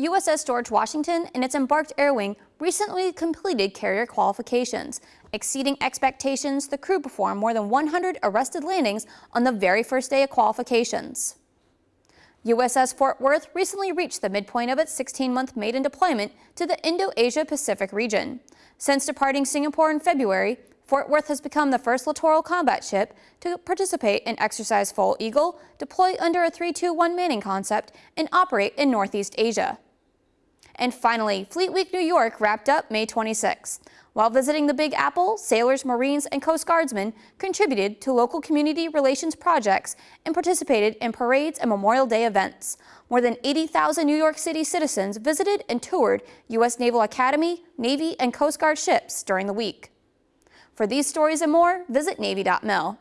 USS George Washington and its embarked air wing recently completed carrier qualifications. Exceeding expectations, the crew performed more than 100 arrested landings on the very first day of qualifications. USS Fort Worth recently reached the midpoint of its 16-month maiden deployment to the Indo-Asia Pacific region. Since departing Singapore in February, Fort Worth has become the first littoral combat ship to participate in Exercise Foal Eagle, deploy under a 3-2-1 manning concept, and operate in Northeast Asia. And finally, Fleet Week New York wrapped up May 26. While visiting the Big Apple, sailors, Marines, and Coast Guardsmen contributed to local community relations projects and participated in parades and Memorial Day events. More than 80,000 New York City citizens visited and toured U.S. Naval Academy, Navy, and Coast Guard ships during the week. For these stories and more, visit Navy.mil.